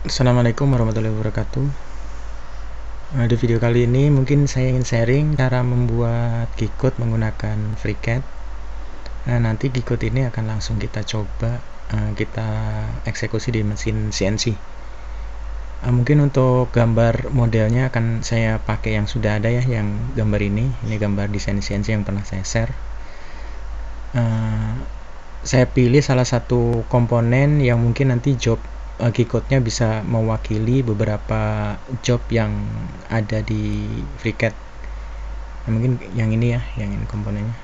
Assalamualaikum warahmatullahi wabarakatuh. Nah, di video kali ini mungkin saya ingin sharing cara membuat Gcode menggunakan FreeCAD. Nah, nanti Gcode ini akan langsung kita coba uh, kita eksekusi di mesin CNC eh, mungkin untuk gambar modelnya akan saya pakai yang sudah ada ya yang gambar ini. Ini gambar desain CNC yang pernah saya share. Saya pilih salah satu komponen yang mungkin nanti job uh, nya bisa mewakili beberapa job yang ada di FreeCAD nah, mungkin yang ini ya yang ini komponennya.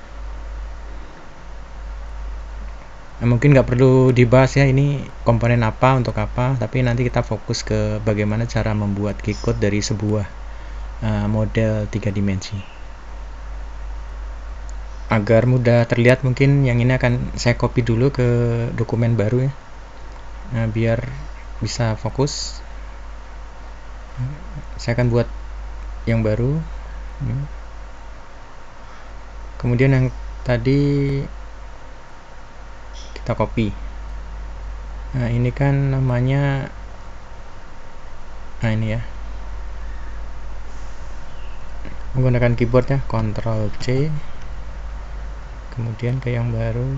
Nah, mungkin nggak perlu dibahas ya ini komponen apa untuk apa tapi nanti kita fokus ke bagaimana cara membuat G-code dari sebuah uh, model tiga dimensi. Agar mudah terlihat mungkin yang ini akan saya copy dulu ke dokumen baru ya. Nah, biar bisa fokus. Saya akan buat yang baru. Kemudian yang tadi kita copy. Nah ini kan namanya nah ini ya. Menggunakan keyboard ya Ctrl C. Kemudian ke yang baru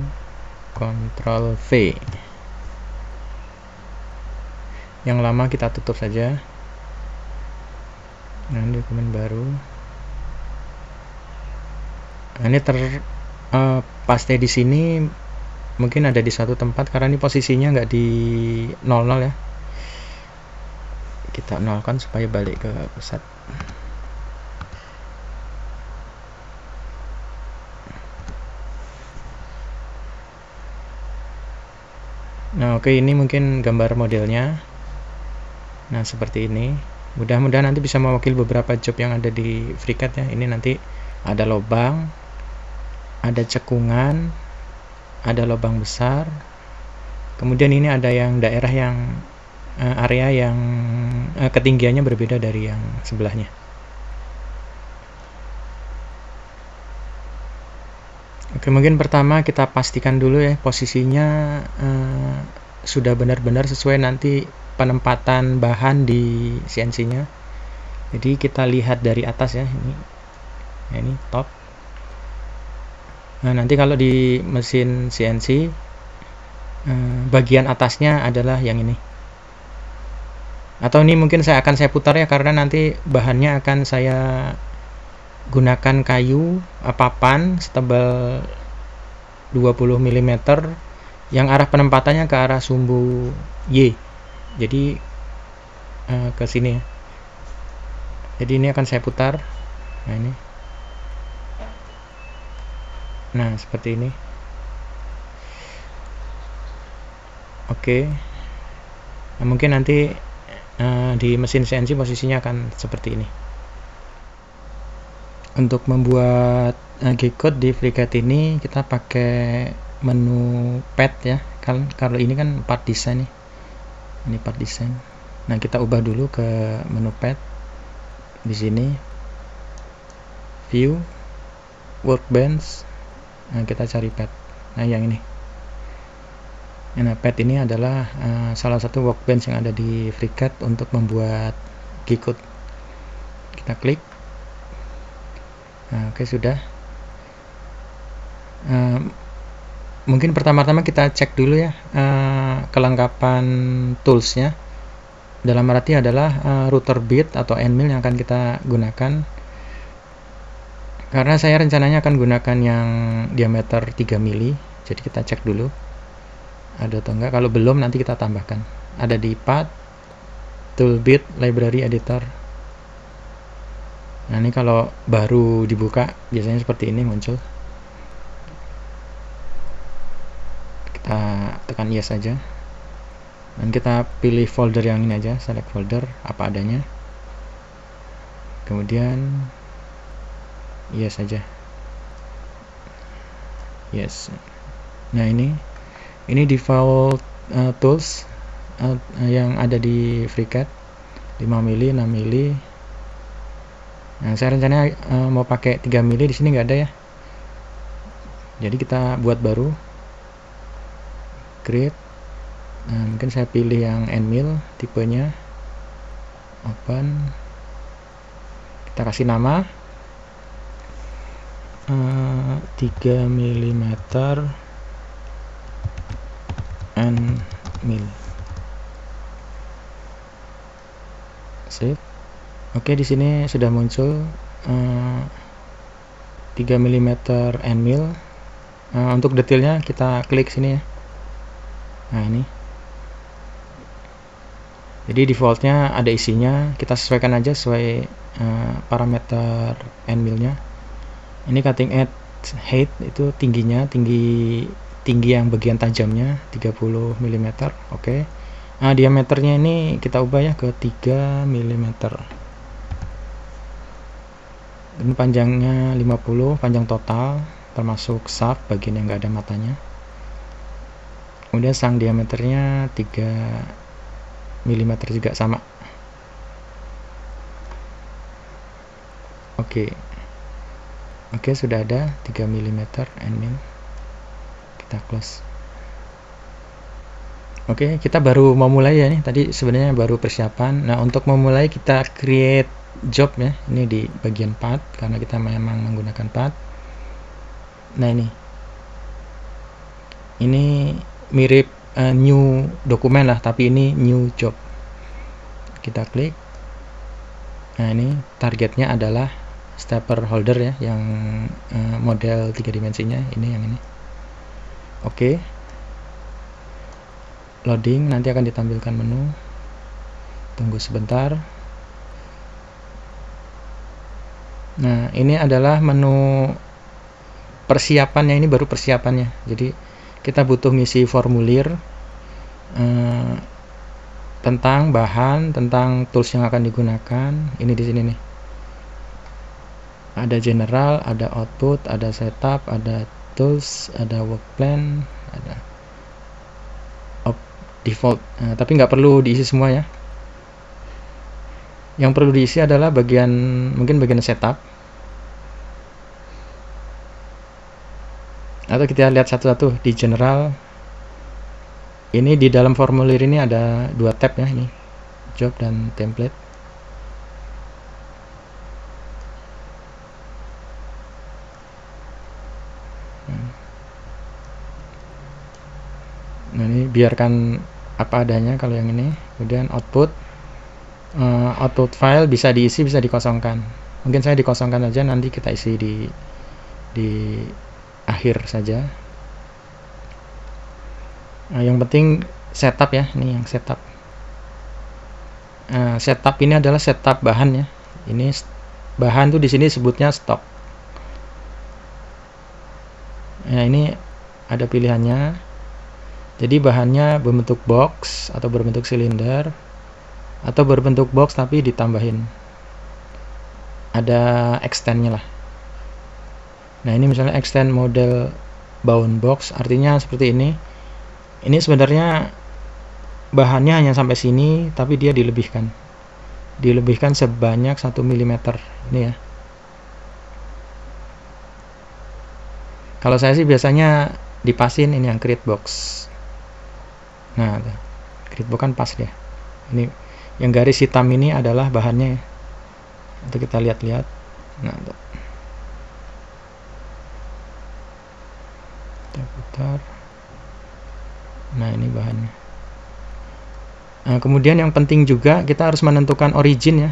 Ctrl V yang lama kita tutup saja. Nah ini dokumen baru. Nah, ini ter uh, paste di sini mungkin ada di satu tempat karena ini posisinya nggak di 00 ya. Kita nolkan supaya balik ke pusat. Nah oke okay, ini mungkin gambar modelnya nah seperti ini. Mudah-mudahan nanti bisa mewakili beberapa job yang ada di FreeCAD ya. Ini nanti ada lubang ada cekungan ada lubang besar. Kemudian ini ada yang daerah yang uh, area yang uh, ketinggiannya berbeda dari yang sebelahnya. Oke mungkin pertama kita pastikan dulu ya posisinya uh, sudah benar-benar sesuai nanti penempatan bahan di CNC nya jadi kita lihat dari atas ya ini. Ya ini top. Nah nanti kalau di mesin CNC eh, bagian atasnya adalah yang ini. Atau ini mungkin saya akan saya putar ya karena nanti bahannya akan saya gunakan kayu papan setebal 20 mm yang arah penempatannya ke arah sumbu Y jadi uh, ke sini ya. Jadi ini akan saya putar. Nah ini. Nah seperti ini. Oke. Nah, mungkin nanti uh, di mesin CNC posisinya akan seperti ini. Untuk membuat uh, G-code di FreeCAD ini kita pakai menu pad ya. Kalau ini kan part design nih ini part design. Nah kita ubah dulu ke menu pad. Di sini view workbench. Nah kita cari pad. Nah yang ini. Nah pad ini adalah uh, salah satu workbench yang ada di FreeCAD untuk membuat Gcode. Kita klik. Nah, oke okay, sudah. Uh, mungkin pertama-tama kita cek dulu ya uh, kelengkapan toolsnya. Dalam arti adalah uh, router bit atau endmill yang akan kita gunakan. Karena saya rencananya akan gunakan yang diameter 3 mili jadi kita cek dulu. Ada atau enggak? Kalau belum nanti kita tambahkan. Ada di path toolbit library editor. Nah ini kalau baru dibuka biasanya seperti ini muncul kita tekan yes saja dan kita pilih folder yang ini aja select folder apa adanya. Kemudian yes saja yes. Nah ini ini default uh, tools uh, yang ada di FreeCAD 5 mili 6 mili. Nah saya rencananya uh, mau pakai 3 mili. Di sini nggak ada ya. Jadi kita buat baru create nah mungkin saya pilih yang Nmil tipenya. Open. Kita kasih nama. Uh, 3 mm Nmil save oke di sini sudah muncul uh, 3 mm Nmil uh, untuk detailnya kita klik sini ya nah ini. Jadi defaultnya ada isinya. Kita sesuaikan aja sesuai uh, parameter Nmil nya ini cutting edge height itu tingginya tinggi tinggi yang bagian tajamnya 30 mm oke. Okay. nah diameternya ini kita ubah ya ke 3 mm ini panjangnya 50 panjang total termasuk shaft bagian yang enggak ada matanya kemudian sang diameternya 3 mm juga sama. Oke. Oke sudah ada 3 mm min kita close. Oke kita baru mau mulai ya nih. Tadi sebenarnya baru persiapan. Nah untuk memulai kita create job ya. Ini di bagian path karena kita memang menggunakan path nah ini. Ini mirip uh, new dokumen lah tapi ini new job. Kita klik. Nah ini targetnya adalah stepper holder ya yang uh, model tiga dimensinya ini yang ini. Oke. Okay. loading nanti akan ditampilkan menu. Tunggu sebentar. Nah ini adalah menu persiapannya ini baru persiapannya. Jadi kita butuh ngisi formulir eh, tentang bahan, tentang tools yang akan digunakan. Ini di sini nih. Ada general, ada output, ada setup, ada tools, ada work plan, ada default. Nah, tapi nggak perlu diisi semua ya. Yang perlu diisi adalah bagian mungkin bagian setup atau kita lihat satu-satu di general. Ini di dalam formulir ini ada dua tab ya ini. Job dan template. Nah ini biarkan apa adanya kalau yang ini. Kemudian output. Uh, output file bisa diisi bisa dikosongkan. Mungkin saya dikosongkan aja nanti kita isi di di akhir saja. Nah, yang penting setup ya ini yang setup. Nah, setup ini adalah setup bahan ya. Ini bahan tuh di sini sebutnya stock nah ini ada pilihannya. Jadi bahannya berbentuk box atau berbentuk silinder atau berbentuk box tapi ditambahin. Ada extendnya lah Nah ini misalnya extend model bound box artinya seperti ini. Ini sebenarnya bahannya hanya sampai sini tapi dia dilebihkan. Dilebihkan sebanyak 1 mm ini ya. Kalau saya sih biasanya dipasin ini yang create box. Nah, create box kan pas dia. Ini yang garis hitam ini adalah bahannya. Itu kita lihat-lihat. Nah, tuh. Nah ini bahannya. Nah, kemudian yang penting juga kita harus menentukan origin ya.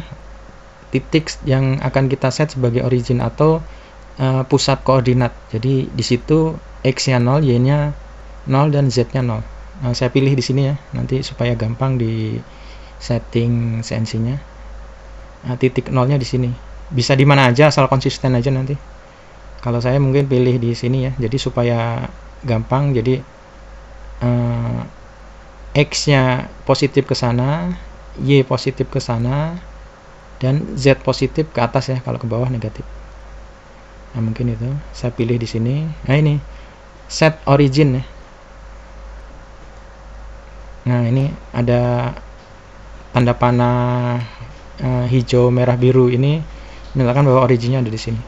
Titik yang akan kita set sebagai origin atau uh, pusat koordinat. Jadi di situ x nya 0 y nya 0 dan z nya 0 nah, saya pilih di sini ya nanti supaya gampang di setting CNC nya nah, titik nolnya di sini. Bisa di mana aja asal konsisten aja nanti. Kalau saya mungkin pilih di sini ya jadi supaya gampang. Jadi uh, X nya positif ke sana Y positif ke sana dan Z positif ke atas ya kalau ke bawah negatif. Nah mungkin itu. Saya pilih di sini. Nah ini. Set origin ya. Nah ini ada tanda panah uh, hijau merah biru. Ini menandakan bahwa originnya ada di sini.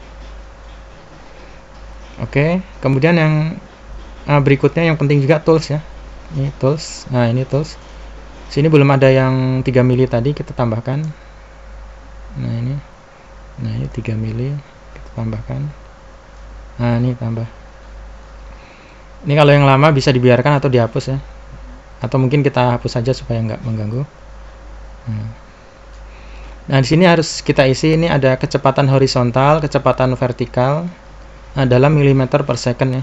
Oke. Kemudian yang Nah, berikutnya yang penting juga tools ya. ini tools. Nah ini tools. Sini belum ada yang 3 mili tadi kita tambahkan. Nah ini. Nah ini 3 mili kita tambahkan. Nah ini tambah. Ini kalau yang lama bisa dibiarkan atau dihapus ya. Atau mungkin kita hapus saja supaya nggak mengganggu. Nah. nah di sini harus kita isi. Ini ada kecepatan horizontal kecepatan vertikal. Nah, dalam milimeter per second ya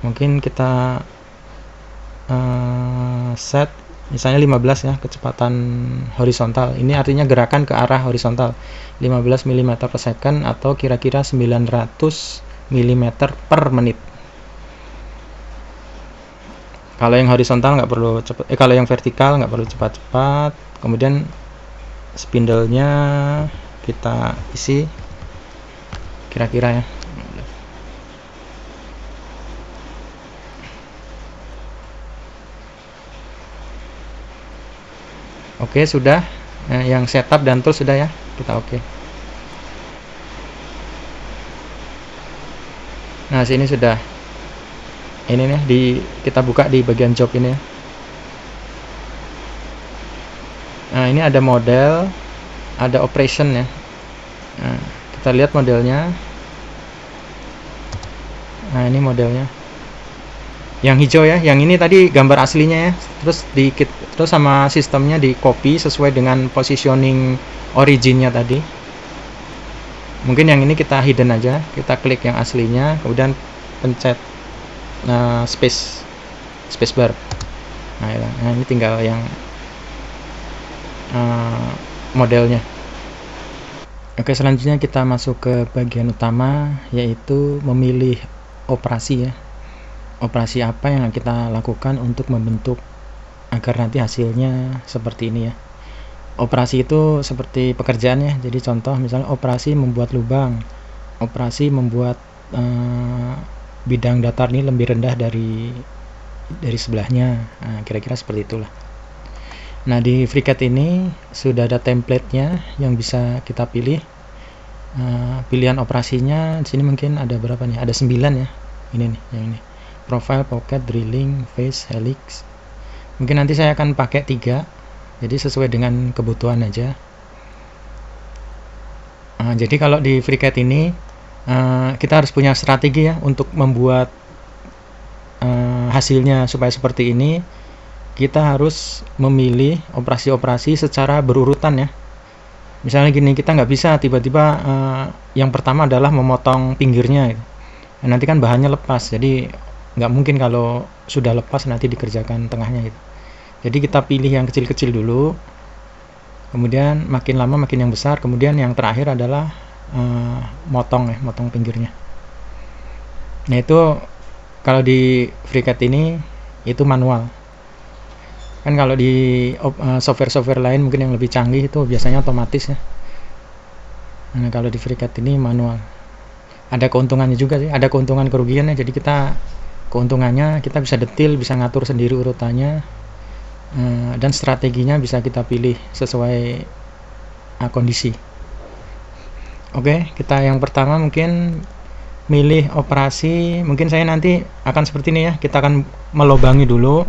mungkin kita uh, set misalnya 15 ya kecepatan horizontal. Ini artinya gerakan ke arah horizontal. 15 mm per second atau kira-kira 900 mm per menit. Kalau yang horizontal nggak perlu cepat eh kalau yang vertikal nggak perlu cepat-cepat. Kemudian spindle-nya kita isi kira-kira ya Oke, sudah. Nah, yang setup dan tool sudah ya. Kita oke. Nah, sini sudah. Ini nih di kita buka di bagian job ini ya. Nah, ini ada model, ada operation ya. Nah, kita lihat modelnya. Nah, ini modelnya yang hijau ya yang ini tadi gambar aslinya ya terus di terus sama sistemnya di copy sesuai dengan positioning originnya tadi. Mungkin yang ini kita hidden aja kita klik yang aslinya kemudian pencet nah, space space bar. Nah, ya. nah ini tinggal yang uh, modelnya. Oke selanjutnya kita masuk ke bagian utama yaitu memilih operasi ya. Operasi apa yang kita lakukan untuk membentuk agar nanti hasilnya seperti ini ya. Operasi itu seperti pekerjaannya jadi contoh misalnya operasi membuat lubang operasi membuat uh, bidang datar ini lebih rendah dari dari sebelahnya. Nah, kira-kira nah, seperti itulah. Nah di FreeCAD ini sudah ada templatenya yang bisa kita pilih. Uh, pilihan operasinya di sini mungkin ada berapa nih? Ada 9 ya. Ini nih yang ini. Profile, pocket, drilling, face, helix. Mungkin nanti saya akan pakai tiga, jadi sesuai dengan kebutuhan aja. Uh, jadi kalau di FreeCAD ini uh, kita harus punya strategi ya untuk membuat uh, hasilnya supaya seperti ini. Kita harus memilih operasi-operasi secara berurutan ya. Misalnya gini, kita nggak bisa tiba-tiba uh, yang pertama adalah memotong pinggirnya. Nah, nanti kan bahannya lepas, jadi nggak mungkin kalau sudah lepas nanti dikerjakan tengahnya gitu jadi kita pilih yang kecil-kecil dulu. Kemudian makin lama makin yang besar. Kemudian yang terakhir adalah uh, motong ya motong pinggirnya. Nah itu kalau di FreeCAD ini itu manual. Kan kalau di uh, software-software lain mungkin yang lebih canggih itu biasanya otomatis ya. Nah kalau di FreeCAD ini manual. Ada keuntungannya juga sih. Ada keuntungan kerugiannya. Jadi kita keuntungannya kita bisa detil bisa ngatur sendiri urutannya. uh, dan strateginya bisa kita pilih sesuai uh, kondisi. Oke kita yang pertama mungkin milih operasi. Mungkin saya nanti akan seperti ini ya kita akan melobangi dulu.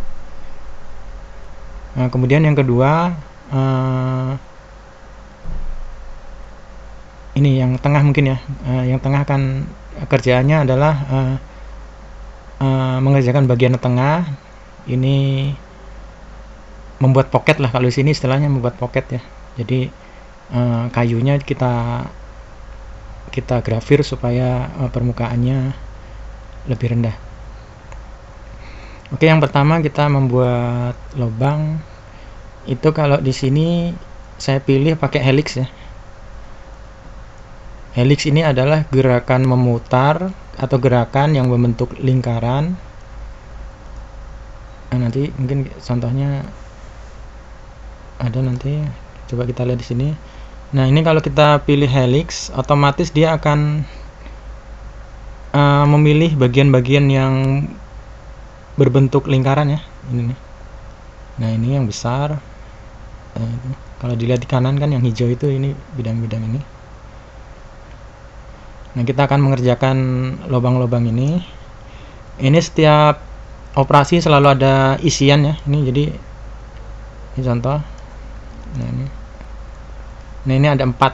Nah, kemudian yang kedua uh, ini yang tengah mungkin ya uh, yang tengah akan kerjaannya adalah uh, uh, mengerjakan bagian tengah. Ini membuat pocket lah. Kalau di sini istilahnya membuat pocket ya. Jadi uh, kayunya kita kita grafir supaya uh, permukaannya lebih rendah. Oke yang pertama kita membuat lubang. Itu kalau di sini saya pilih pakai helix ya. Helix ini adalah gerakan memutar atau gerakan yang membentuk lingkaran. Nah, nanti mungkin contohnya ada nanti coba kita lihat di sini. Nah ini kalau kita pilih helix otomatis dia akan uh, memilih bagian-bagian yang berbentuk lingkaran ya ini nih. Nah ini yang besar. Nah, kalau dilihat di kanan kan yang hijau itu ini bidang-bidang ini. Nah, kita akan mengerjakan lubang-lubang ini. Ini setiap operasi selalu ada isian ya ini jadi ini contoh nah ini. Nah ini ada empat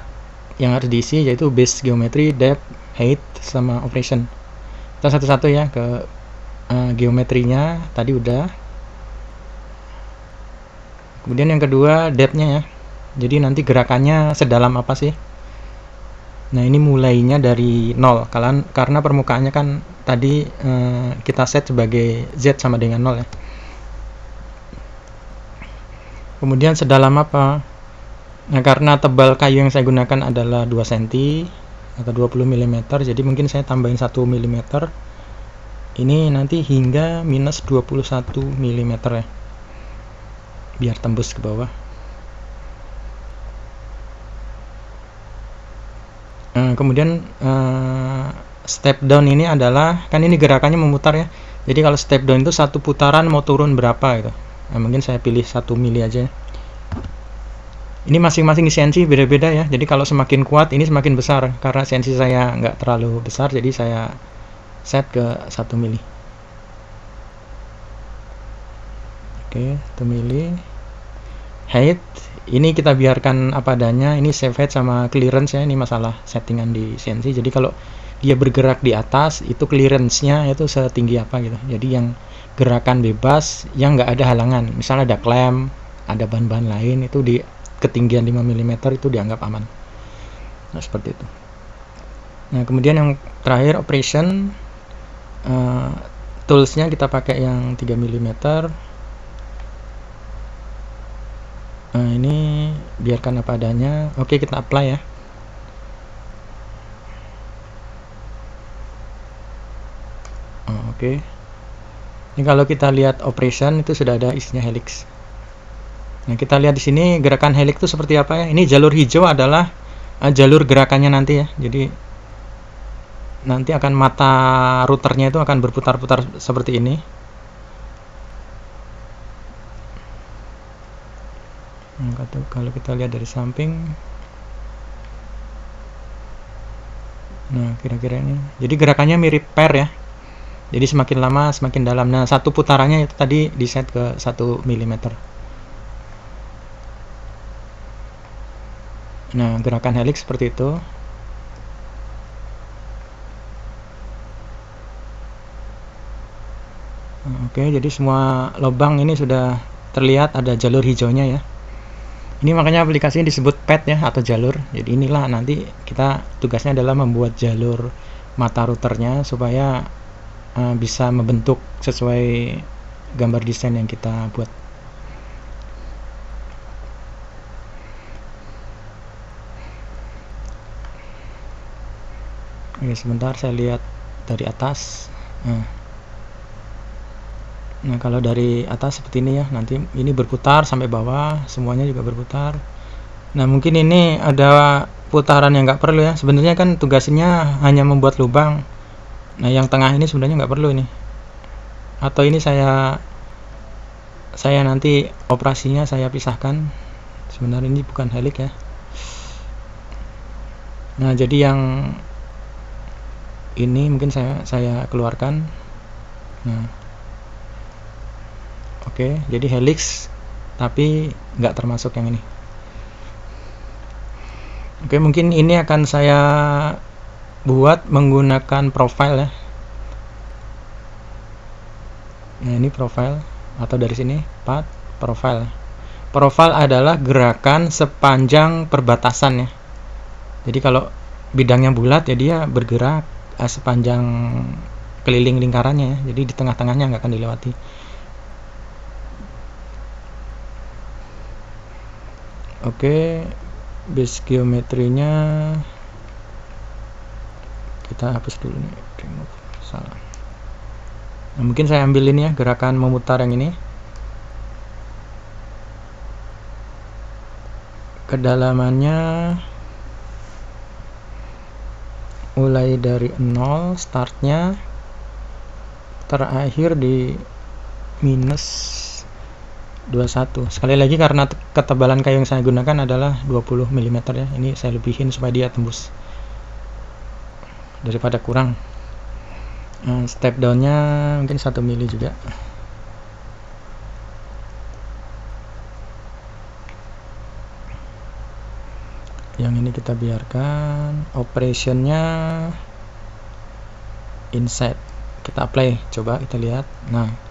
yang harus diisi yaitu base geometry depth height sama operation. Kita satu-satu ya ke uh, geometrinya. Tadi udah. Kemudian yang kedua depthnya ya. Jadi nanti gerakannya sedalam apa sih? Nah ini mulainya dari nol. Kalian karena permukaannya kan tadi uh, kita set sebagai z sama dengan nol ya kemudian sedalam apa? Nah karena tebal kayu yang saya gunakan adalah 2 cm atau 20 mm jadi mungkin saya tambahin 1 mm ini nanti hingga minus 21 mm ya biar tembus ke bawah. Nah, kemudian uh, step down ini adalah kan ini gerakannya memutar ya. Jadi kalau step down itu satu putaran mau turun berapa gitu nah, mungkin saya pilih satu mili aja. Ini masing-masing CNC beda-beda ya. Jadi kalau semakin kuat ini semakin besar. Karena CNC saya nggak terlalu besar jadi saya set ke 1 mili. Oke 1 mili. Height ini kita biarkan apa adanya. Ini save height sama clearance ya. Ini masalah settingan di CNC jadi kalau dia bergerak di atas itu clearance-nya itu setinggi apa gitu. Jadi yang gerakan bebas yang nggak ada halangan. Misalnya ada klem ada bahan-bahan lain itu di ketinggian 5 mm itu dianggap aman. Nah seperti itu. Nah kemudian yang terakhir operation. Uh, toolsnya kita pakai yang 3 mm nah ini biarkan apa adanya. Oke kita apply ya. Oh, oke ini kalau kita lihat operation itu sudah ada isinya helix Nah, kita lihat di sini gerakan helix itu seperti apa ya. Ini jalur hijau adalah uh, jalur gerakannya nanti ya. Jadi nanti akan mata routernya itu akan berputar-putar seperti ini. Nah, kalau kita lihat dari samping Nah, kira-kira ini. Jadi gerakannya mirip pair ya. Jadi semakin lama semakin dalam. Nah, satu putarannya itu tadi di set ke 1 mm. Nah, gerakan helix seperti itu. Oke, jadi semua lubang ini sudah terlihat ada jalur hijaunya ya. Ini makanya aplikasinya disebut pet ya atau jalur. Jadi inilah nanti kita tugasnya adalah membuat jalur mata routernya supaya uh, bisa membentuk sesuai gambar desain yang kita buat. Oke, sebentar saya lihat dari atas. Nah. nah, kalau dari atas seperti ini ya, nanti ini berputar sampai bawah, semuanya juga berputar. Nah, mungkin ini ada putaran yang nggak perlu ya. Sebenarnya kan tugasnya hanya membuat lubang. Nah, yang tengah ini sebenarnya nggak perlu ini. Atau ini saya saya nanti operasinya saya pisahkan. Sebenarnya ini bukan helix ya. Nah, jadi yang ini mungkin saya saya keluarkan nah oke jadi helix tapi nggak termasuk yang ini oke mungkin ini akan saya buat menggunakan profile ya. Nah ini profile atau dari sini path profile. Profile adalah gerakan sepanjang perbatasan ya. Jadi kalau bidangnya bulat ya dia bergerak uh, sepanjang keliling lingkarannya ya. jadi di tengah-tengahnya nggak akan dilewati. Oke base geometrinya kita hapus dulu nih. Remove salah. Nah, mungkin saya ambil ini ya gerakan memutar yang ini. Kedalamannya mulai dari 0 startnya terakhir di minus 21 sekali lagi karena ketebalan kayu yang saya gunakan adalah 20 mm ya. Ini saya lebihin supaya dia tembus daripada kurang. Hmm, step downnya mungkin satu mili juga. Yang ini kita biarkan. Operationnya inside kita apply coba kita lihat. Nah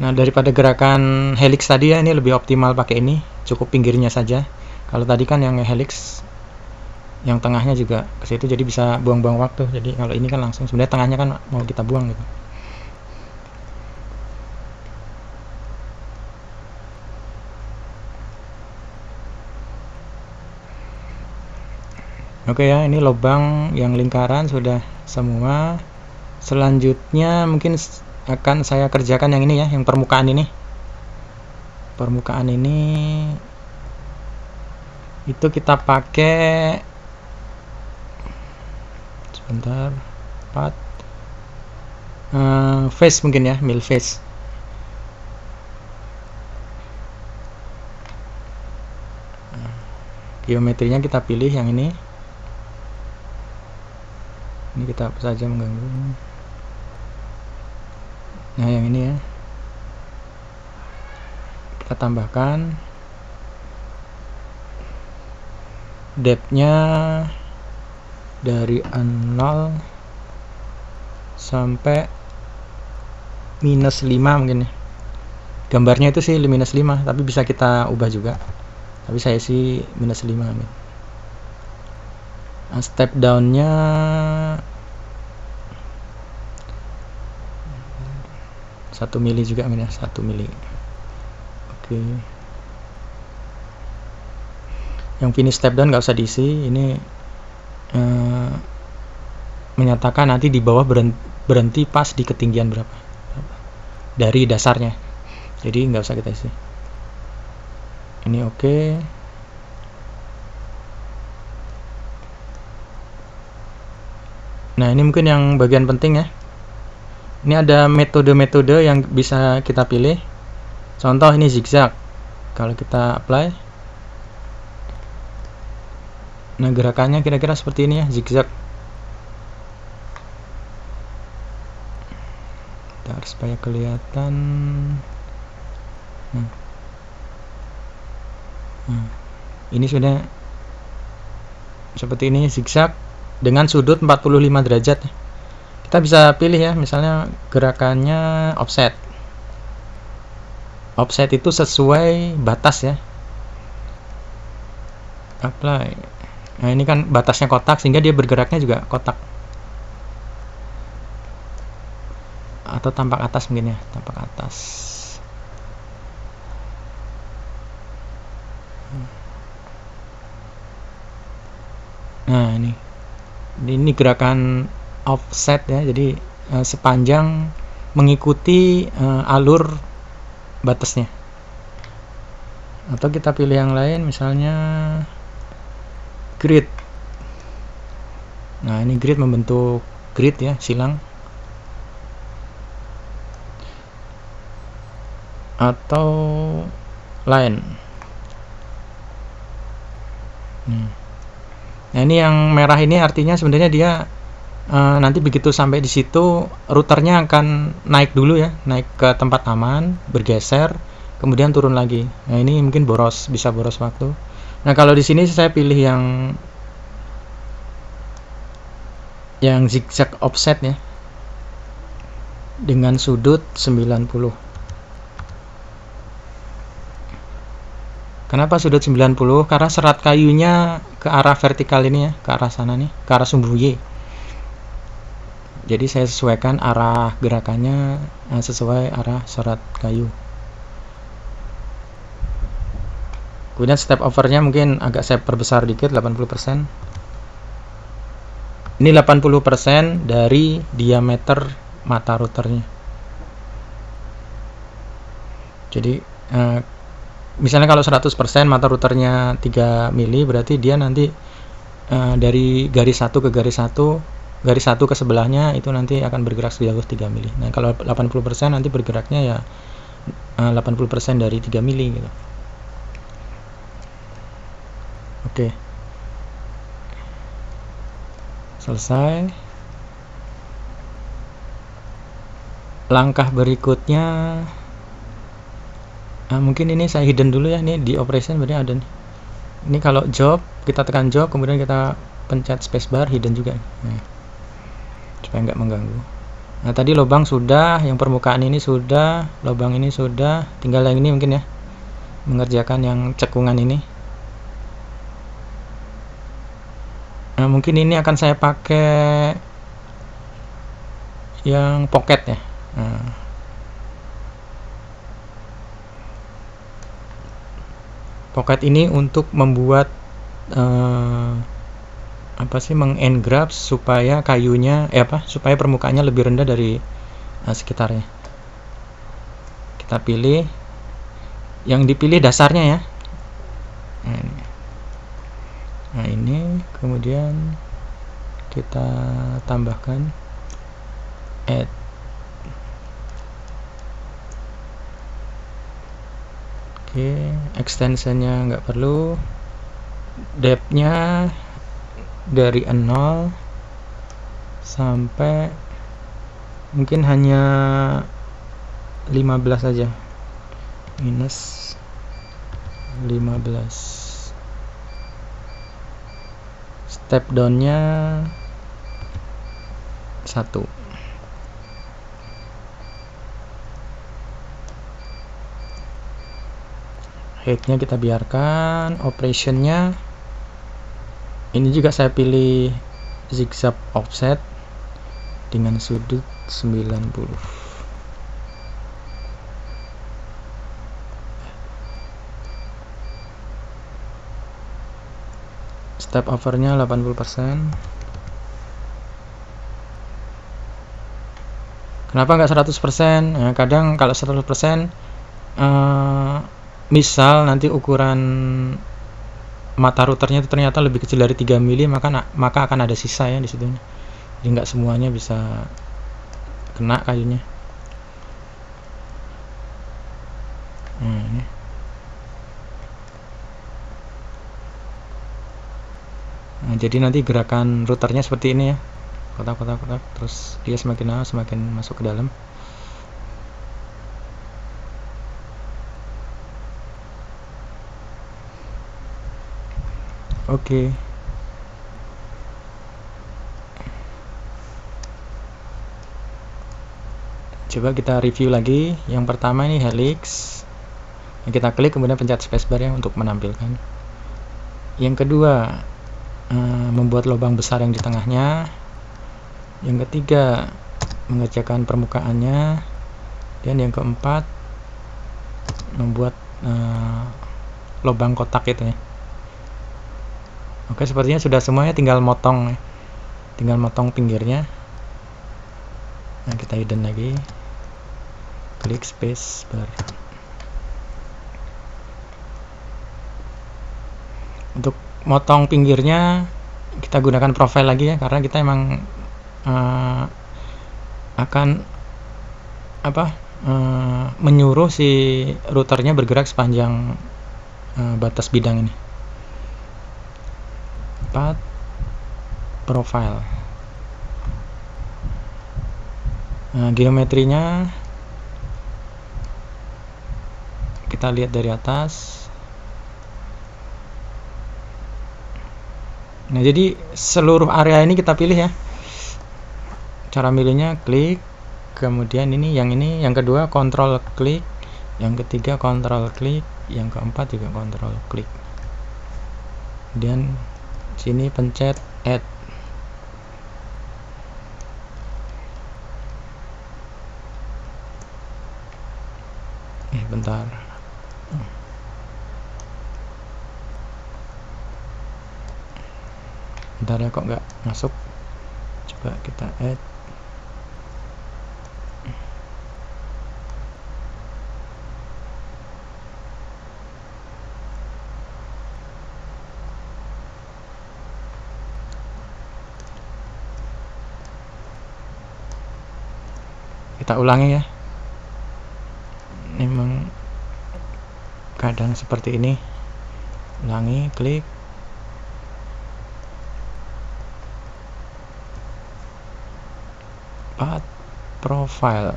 Nah, daripada gerakan helix tadi ya, ini lebih optimal pakai ini, cukup pinggirnya saja. Kalau tadi kan yang helix yang tengahnya juga ke situ jadi bisa buang-buang waktu. Jadi kalau ini kan langsung sebenarnya tengahnya kan mau kita buang gitu. Oke ya, ini lubang yang lingkaran sudah semua. Selanjutnya mungkin akan saya kerjakan yang ini ya yang permukaan ini. Permukaan ini itu kita pakai sebentar 4 uh, face mungkin ya mil face. Geometrinya kita pilih yang ini. Ini kita saja mengganggu nah yang ini ya. Kita tambahkan. Depthnya dari 0 sampai minus 5 mungkin ya. Gambarnya itu sih minus 5 tapi bisa kita ubah juga. Tapi saya sih minus 5 amin. Nah, step downnya satu mili juga ya? Satu mili. Oke. Yang finish step down nggak usah diisi. Ini uh, menyatakan nanti di bawah berhenti, berhenti pas di ketinggian berapa? Dari dasarnya. Jadi nggak usah kita isi. Ini oke. Okay. nah ini mungkin yang bagian penting ya ini ada metode-metode yang bisa kita pilih contoh ini zigzag kalau kita apply nah gerakannya kira-kira seperti ini ya zigzag Bentar, supaya kelihatan nah. Nah. ini sudah seperti ini zigzag dengan sudut 45 derajat kita bisa pilih ya misalnya gerakannya offset. Offset itu sesuai batas ya. Apply. Nah ini kan batasnya kotak sehingga dia bergeraknya juga kotak. Atau tampak atas mungkin ya tampak atas. Nah ini. Ini gerakan offset ya. Jadi uh, sepanjang mengikuti uh, alur batasnya. Atau kita pilih yang lain misalnya grid. Nah ini grid membentuk grid ya silang. Atau line hmm. nah ini yang merah ini artinya sebenarnya dia uh, nanti begitu sampai di situ routernya akan naik dulu ya naik ke tempat aman bergeser kemudian turun lagi. Nah ini mungkin boros bisa boros waktu. Nah kalau di sini saya pilih yang yang zigzag offset ya dengan sudut 90 Kenapa sudut 90? Karena serat kayunya ke arah vertikal ini ya, ke arah sana nih, ke arah sumbu Y jadi saya sesuaikan arah gerakannya eh, sesuai arah serat kayu. Kemudian step overnya mungkin agak saya perbesar dikit 80% ini 80% dari diameter mata routernya. Jadi eh, misalnya kalau 100% mata routernya 3 mili berarti dia nanti eh, dari garis satu ke garis satu garis satu ke sebelahnya itu nanti akan bergerak sejauh 3 mili. Nah, kalau 80% nanti bergeraknya ya 80% eh, dari 3 mili gitu. Oke. Selesai. langkah berikutnya nah, mungkin ini saya hidden dulu ya ini di operation berarti ada nih ini kalau job kita tekan job kemudian kita pencet spacebar hidden juga nah, supaya nggak mengganggu. Nah tadi lubang sudah yang permukaan ini sudah lubang ini sudah. Tinggal yang ini mungkin ya. Mengerjakan yang cekungan ini. Nah mungkin ini akan saya pakai yang pocket ya. Nah. pocket ini untuk membuat uh, apa sih mengengrab supaya kayunya eh apa supaya permukaannya lebih rendah dari uh, sekitarnya. Kita pilih yang dipilih dasarnya ya. Nah ini, nah, ini kemudian kita tambahkan add. Oke extensionnya nggak perlu. Depthnya dari 0 sampai mungkin hanya 15 saja minus 15 step downnya satu. Headnya kita biarkan operationnya ini juga saya pilih zigzag offset dengan sudut 90 step overnya 80% kenapa nggak 100% nah, kadang kalau 100% uh, misal nanti ukuran mata routernya itu ternyata lebih kecil dari 3 mili maka maka akan ada sisa ya di situ. Jadi nggak semuanya bisa kena kayunya. Nah, ini. nah jadi nanti gerakan routernya seperti ini ya. Kotak-kotak kotak. Terus dia semakin lama semakin masuk ke dalam Oke. Coba kita review lagi. Yang pertama ini helix. Kita klik kemudian pencet spacebar ya untuk menampilkan. Yang kedua, eh, membuat lubang besar yang di tengahnya. Yang ketiga, mengerjakan permukaannya. Dan yang keempat, membuat uh, lubang kotak itu ya. Oke, sepertinya sudah semuanya tinggal motong tinggal motong pinggirnya. Nah, kita hidden lagi. Klik space bar. Untuk motong pinggirnya kita gunakan profile lagi ya karena kita emang uh, akan apa uh, menyuruh si routernya bergerak sepanjang uh, batas bidang ini 4 profile. Nah geometrinya kita lihat dari atas. Nah jadi seluruh area ini kita pilih ya. Cara milihnya klik kemudian ini yang ini yang kedua kontrol klik yang ketiga kontrol klik yang keempat juga kontrol klik. Kemudian sini pencet add. Eh bentar. Bentar ya kok nggak masuk? Coba kita add kita ulangi ya. Memang kadang seperti ini. Ulangi klik. Path profile.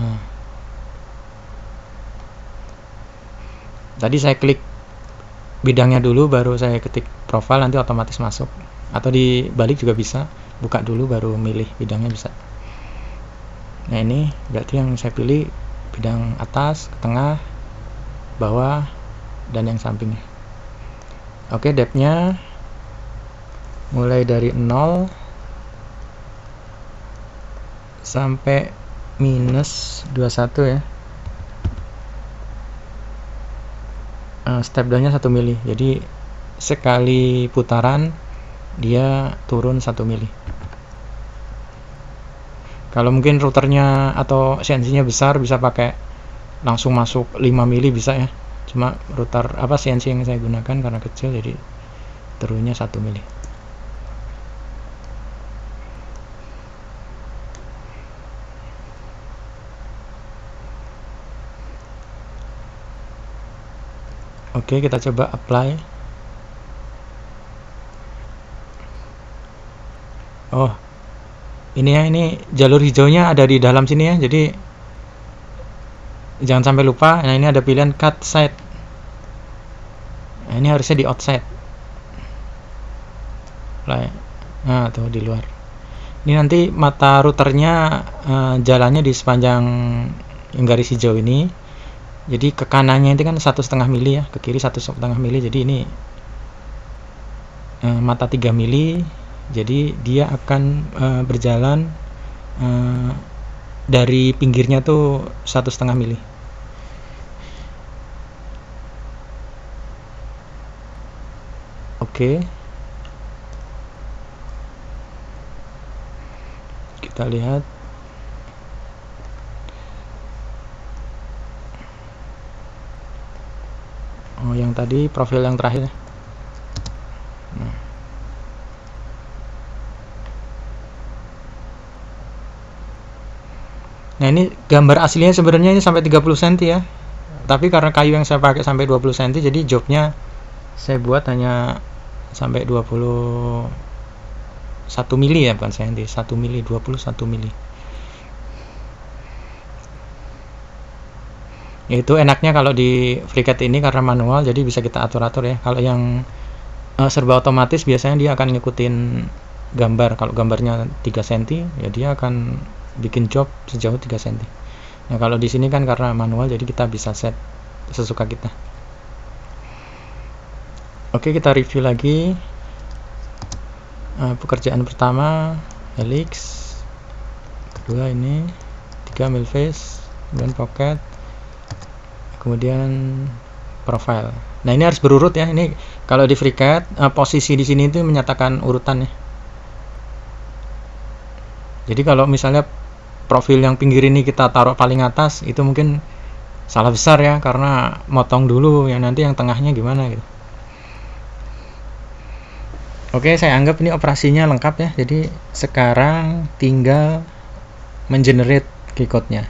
Nah. tadi saya klik bidangnya dulu baru saya ketik profile nanti otomatis masuk. Atau dibalik juga bisa buka dulu baru milih bidangnya bisa. Nah ini berarti yang saya pilih bidang atas tengah bawah dan yang sampingnya. Oke depthnya mulai dari 0 sampai minus 21 ya. Uh, step downnya 1 mili jadi sekali putaran dia turun 1 mili kalau mungkin routernya atau CNC nya besar bisa pakai langsung masuk 5 mili bisa ya cuma router apa CNC yang saya gunakan karena kecil jadi turunnya 1 mili Oke, kita coba apply. Oh, ini ya, ini jalur hijaunya ada di dalam sini ya. Jadi jangan sampai lupa. Nah, ini ada pilihan cut side. Nah, ini harusnya di outside. Nah, tuh di luar. Ini nanti mata routernya uh, jalannya di sepanjang garis hijau ini jadi ke kanannya itu kan satu setengah mili ya ke kiri satu setengah mili jadi ini uh, mata 3 mili jadi dia akan uh, berjalan uh, dari pinggirnya tuh satu setengah mili. Oke. Kita lihat. Oh yang tadi profil yang terakhir nah ini gambar aslinya sebenarnya ini sampai 30 cm ya. Tapi karena kayu yang saya pakai sampai 20 cm jadi jobnya saya buat hanya sampai 21 mili ya bukan cm 1 mili 21 mili. Itu enaknya kalau di FreeCAD ini karena manual jadi bisa kita atur-atur ya. Kalau yang uh, serba otomatis biasanya dia akan ngikutin gambar. Kalau gambarnya 3 cm ya dia akan bikin job sejauh 3 cm nah kalau di sini kan karena manual jadi kita bisa set sesuka kita. Oke kita review lagi uh, pekerjaan pertama helix. Kedua ini tiga mil face dan pocket kemudian profile. Nah ini harus berurut ya. Ini kalau di FreeCAD uh, posisi di sini itu menyatakan urutan ya. Jadi kalau misalnya profil yang pinggir ini kita taruh paling atas itu mungkin salah besar ya karena motong dulu yang nanti yang tengahnya gimana gitu. Oke saya anggap ini operasinya lengkap ya. Jadi sekarang tinggal mengenerate keycode-nya.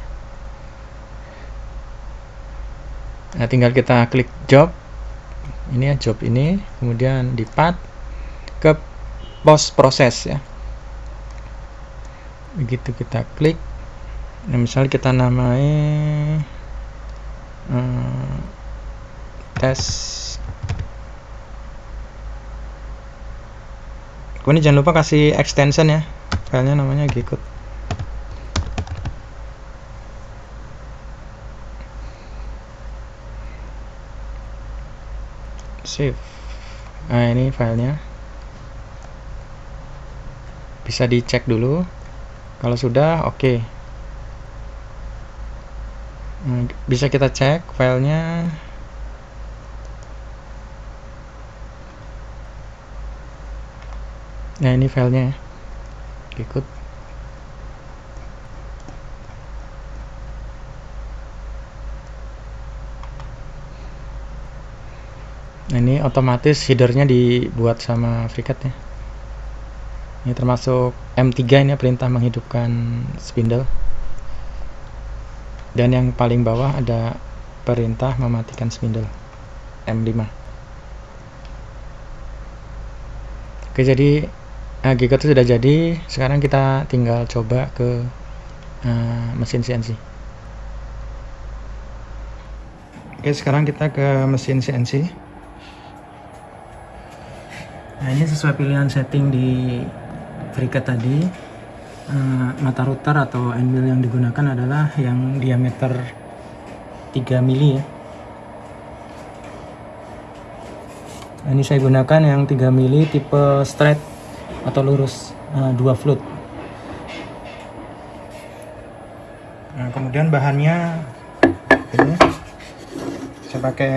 Nah tinggal kita klik job. Ini ya job ini. Kemudian di path ke post proses ya. Begitu kita klik nah misalnya kita namai hmm, tes. Kemudian jangan lupa kasih extension ya filenya namanya gcode. Save. Nah ini filenya. Bisa dicek dulu. Kalau sudah oke. okay. Hmm, bisa kita cek filenya nah ini filenya ikut Nah, ini otomatis headernya dibuat sama FreeCAD ya. Ini termasuk M3 ini ya, perintah menghidupkan spindle dan yang paling bawah ada perintah mematikan spindle M5 oke jadi eh, nah, gigot itu sudah jadi. Sekarang kita tinggal coba ke uh, mesin CNC oke sekarang kita ke mesin CNC nah ini sesuai pilihan setting di FreeCAD tadi. Eh, mata router atau mill yang digunakan adalah yang diameter 3 mili ya. Nah, ini saya gunakan yang 3 mili tipe straight atau lurus eh, dua float. Nah, kemudian bahannya ini saya pakai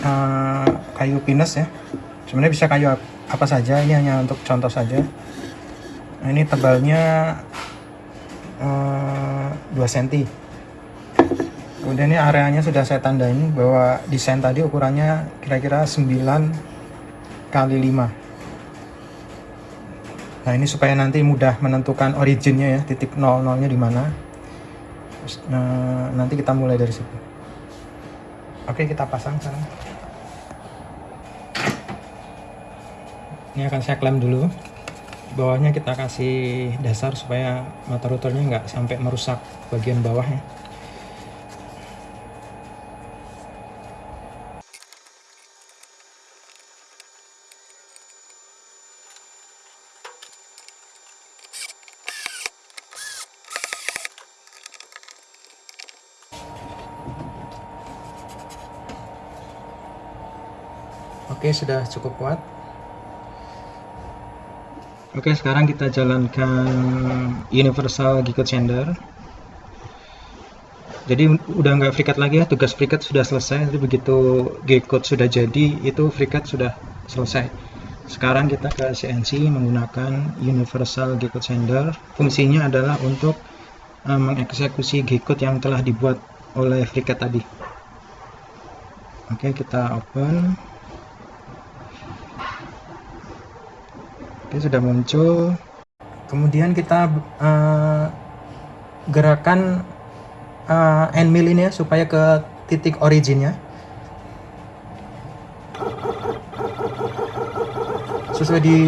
uh, kayu pinus ya. Sebenarnya bisa kayu apa saja, ini hanya untuk contoh saja. Nah, ini tebalnya uh, 2 cm. Kemudian ini areanya sudah saya tandain bahwa desain tadi ukurannya kira-kira 9 kali 5 Nah ini supaya nanti mudah menentukan originnya ya, titik 00 nya di mana. Nah, nanti kita mulai dari situ. Oke kita pasang sekarang. Ini akan saya klaim dulu. Bawahnya kita kasih dasar supaya mata routernya nggak sampai merusak bagian bawahnya. Oke, sudah cukup kuat. Oke, sekarang kita jalankan universal Gigot Sender. Jadi udah nggak FreeCAD lagi ya, tugas FreeCAD sudah selesai. Jadi begitu G-code sudah jadi, itu FreeCAD sudah selesai. Sekarang kita ke CNC menggunakan universal G-code sender. Fungsinya adalah untuk uh, mengeksekusi G-code yang telah dibuat oleh FreeCAD tadi. Oke, kita open. Oke, sudah muncul. Kemudian kita uh, gerakan uh, end mill ini ya supaya ke titik originnya. Sesuai di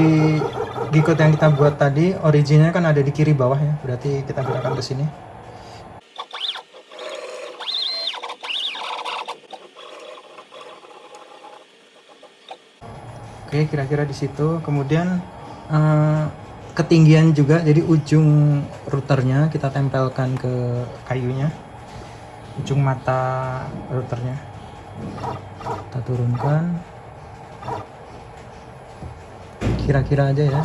Gcode yang kita buat tadi, originnya kan ada di kiri bawah ya. Berarti kita gerakan ke sini. Oke, kira-kira di situ. Kemudian uh, ketinggian juga jadi ujung routernya kita tempelkan ke kayunya ujung mata routernya kita turunkan kira-kira aja ya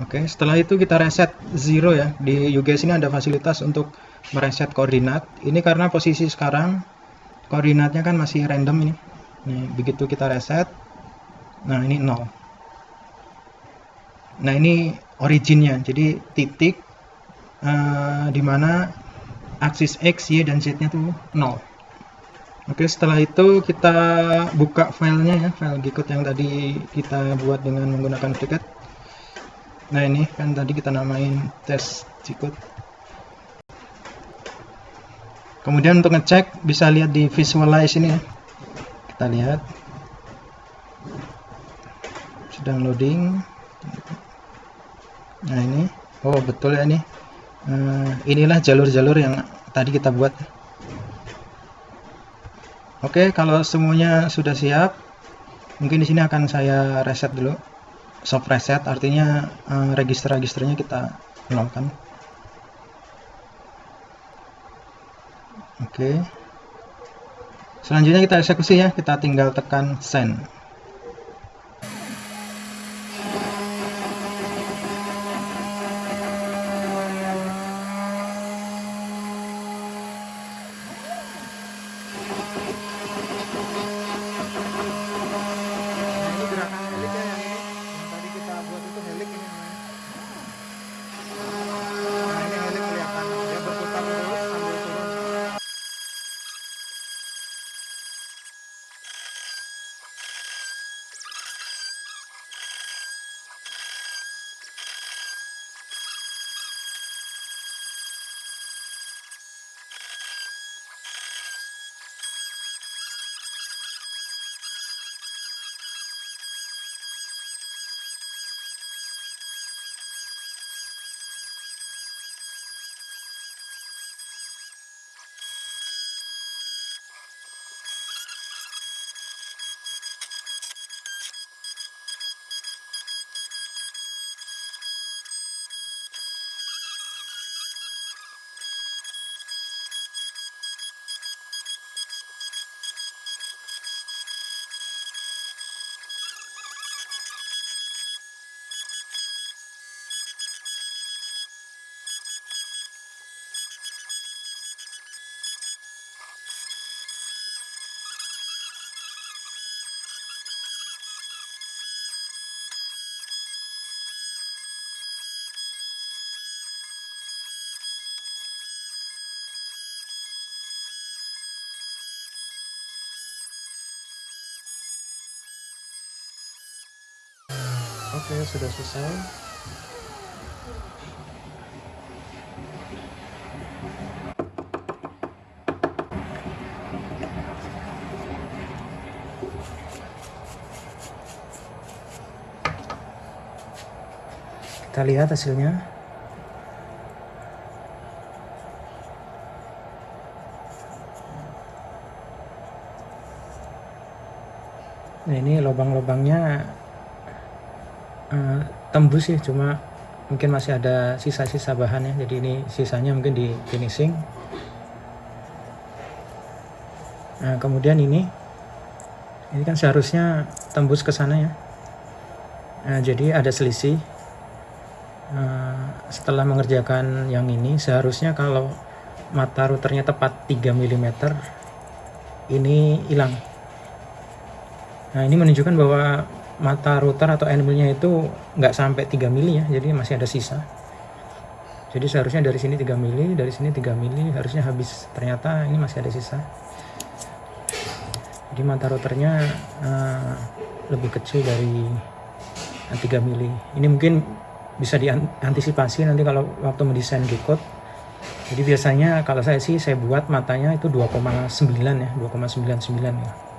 Oke, setelah itu kita reset zero ya. Di UGS ini ada fasilitas untuk mereset koordinat. Ini karena posisi sekarang koordinatnya kan masih random ini. Nih begitu kita reset. Nah ini 0 nah ini originnya. Jadi titik uh, di mana aksis X, Y, dan Z nya tuh 0 oke setelah itu kita buka filenya ya file Gcode yang tadi kita buat dengan menggunakan FreeCAD nah ini kan tadi kita namain test Gcode kemudian untuk ngecek bisa lihat di visualize ini. Kita lihat. Sedang loading. Nah ini. Oh betul ya ini. Uh, inilah jalur-jalur yang tadi kita buat. Oke kalau semuanya sudah siap mungkin di sini akan saya reset dulu. Soft reset artinya uh, register-registernya kita nolkan Oke. Selanjutnya kita eksekusi ya, kita tinggal tekan send. Oke sudah selesai. Kita lihat hasilnya tembus sih cuma mungkin masih ada sisa-sisa bahan ya jadi ini sisanya mungkin di finishing. Nah kemudian ini. Ini kan seharusnya tembus ke sana ya. Nah, jadi ada selisih. Eh, setelah mengerjakan yang ini seharusnya kalau mata routernya tepat 3 mm ini hilang. Nah ini menunjukkan bahwa mata router atau anvilnya itu nggak sampai 3 mili ya jadi masih ada sisa. Jadi seharusnya dari sini 3 mili dari sini 3 mili harusnya habis. Ternyata ini masih ada sisa. Jadi mata routernya uh, lebih kecil dari 3 mili. Ini mungkin bisa diantisipasi nanti kalau waktu mendesain G-code. Jadi biasanya kalau saya sih saya buat matanya itu 2,9 ya 2,99 ya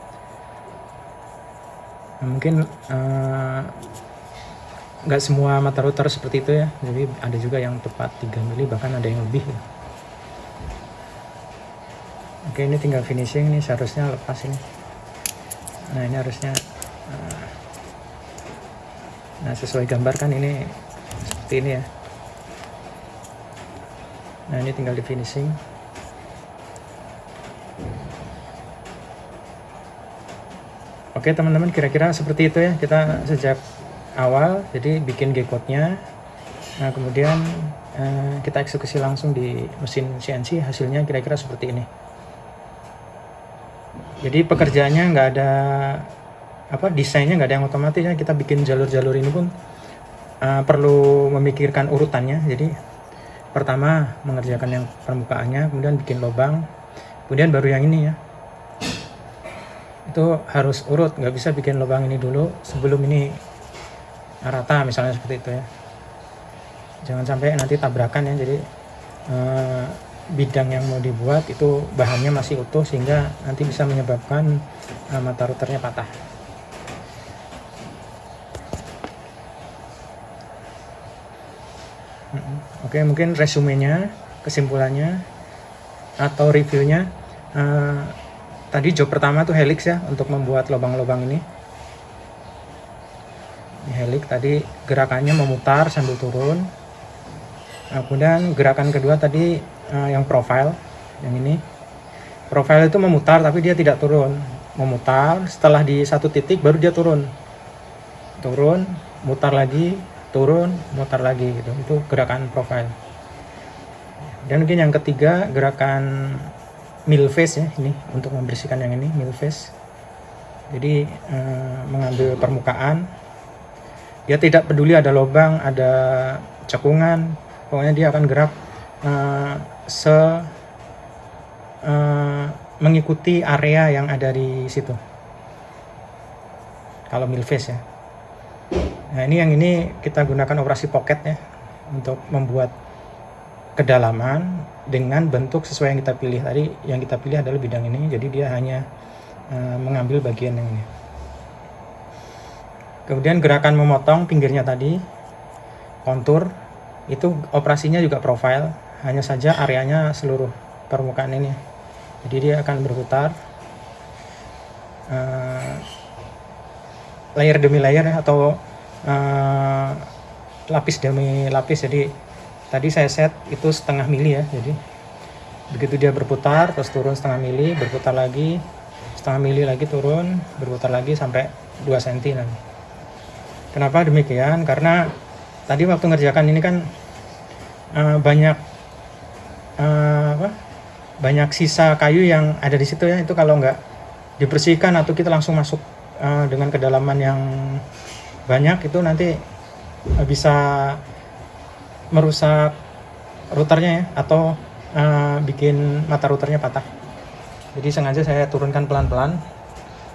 mungkin uh, nggak semua mata router seperti itu ya. Jadi ada juga yang tepat 3 mili bahkan ada yang lebih ya. Oke ini tinggal finishing ini seharusnya lepas ini. Nah ini harusnya uh, nah sesuai gambar kan ini seperti ini ya. Nah ini tinggal di finishing oke teman-teman kira-kira seperti itu ya. Kita sejak awal jadi bikin G-code nya nah kemudian eh, kita eksekusi langsung di mesin CNC hasilnya kira-kira seperti ini. Jadi pekerjaannya nggak ada apa desainnya nggak ada yang otomatis ya. Kita bikin jalur-jalur ini pun uh, perlu memikirkan urutannya. Jadi pertama mengerjakan yang permukaannya kemudian bikin lubang kemudian baru yang ini ya itu harus urut nggak bisa bikin lubang ini dulu sebelum ini rata misalnya seperti itu ya jangan sampai nanti tabrakan ya jadi uh, bidang yang mau dibuat itu bahannya masih utuh sehingga nanti bisa menyebabkan uh, mata routernya patah Oke, mungkin resumenya, kesimpulannya, atau reviewnya. Uh, tadi job pertama tuh helix ya, untuk membuat lubang-lubang ini. Ini helix tadi gerakannya memutar sambil turun. Nah, kemudian gerakan kedua tadi uh, yang profile, yang ini. Profile itu memutar tapi dia tidak turun. Memutar, setelah di satu titik baru dia turun. Turun, mutar lagi, turun mutar lagi gitu itu gerakan profile dan mungkin yang ketiga gerakan mill face ya ini untuk membersihkan yang ini mill face. Jadi eh, mengambil permukaan. Dia tidak peduli ada lubang ada cekungan pokoknya dia akan gerak eh, se eh, mengikuti area yang ada di situ. Kalau mill face ya. Nah ini yang ini kita gunakan operasi pocket ya untuk membuat kedalaman dengan bentuk sesuai yang kita pilih tadi yang kita pilih adalah bidang ini jadi dia hanya uh, mengambil bagian yang ini. Kemudian gerakan memotong pinggirnya tadi kontur itu operasinya juga profile hanya saja areanya seluruh permukaan ini. Jadi dia akan berputar uh, layer demi layer atau uh, lapis demi lapis jadi tadi saya set itu setengah mili ya jadi begitu dia berputar terus turun setengah mili berputar lagi setengah mili lagi turun berputar lagi sampai 2 cm nanti. Kenapa demikian? Karena tadi waktu ngerjakan ini kan uh, banyak uh, apa banyak sisa kayu yang ada di situ ya itu kalau nggak dibersihkan atau kita langsung masuk uh, dengan kedalaman yang banyak itu nanti bisa merusak routernya ya atau uh, bikin mata routernya patah. Jadi sengaja saya turunkan pelan-pelan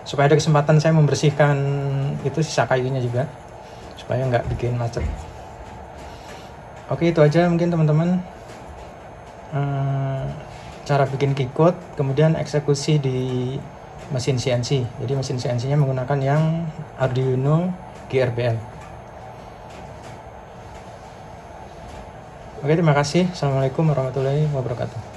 supaya ada kesempatan saya membersihkan itu sisa kayunya juga supaya nggak bikin macet. Oke itu aja mungkin teman-teman. Uh, cara bikin keycode kemudian eksekusi di mesin CNC jadi mesin CNC nya menggunakan yang Arduino GRBL oke terima kasih. Assalamualaikum warahmatullahi wabarakatuh